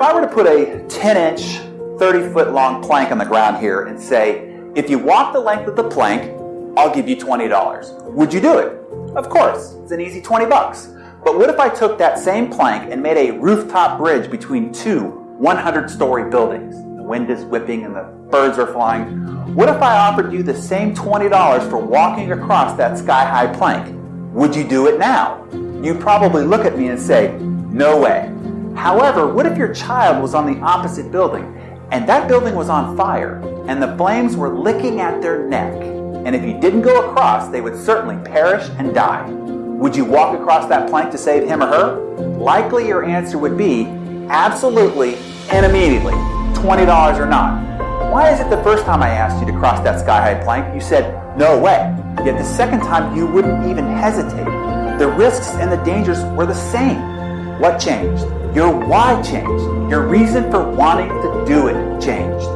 If I were to put a 10 inch, 30 foot long plank on the ground here and say, if you walk the length of the plank, I'll give you $20. Would you do it? Of course, it's an easy 20 bucks. But what if I took that same plank and made a rooftop bridge between two 100 story buildings? The wind is whipping and the birds are flying. What if I offered you the same $20 for walking across that sky high plank? Would you do it now? You'd probably look at me and say, no way. However, what if your child was on the opposite building and that building was on fire and the flames were licking at their neck? And if you didn't go across, they would certainly perish and die. Would you walk across that plank to save him or her? Likely your answer would be absolutely and immediately, $20 or not. Why is it the first time I asked you to cross that sky-high plank, you said, no way. Yet the second time you wouldn't even hesitate. The risks and the dangers were the same. What changed? Your why changed. Your reason for wanting to do it changed.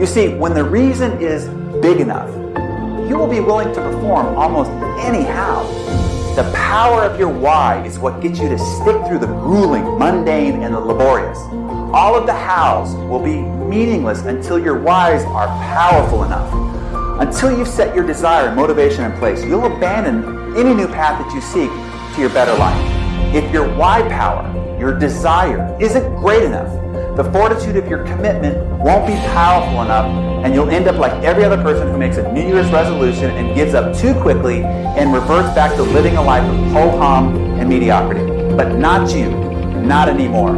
You see, when the reason is big enough, you will be willing to perform almost anyhow. The power of your why is what gets you to stick through the grueling, mundane, and the laborious. All of the hows will be meaningless until your whys are powerful enough. Until you've set your desire and motivation in place, you'll abandon any new path that you seek to your better life. If your why power, your desire, isn't great enough, the fortitude of your commitment won't be powerful enough, and you'll end up like every other person who makes a New Year's resolution and gives up too quickly and reverts back to living a life of ho-hum and mediocrity. But not you, not anymore.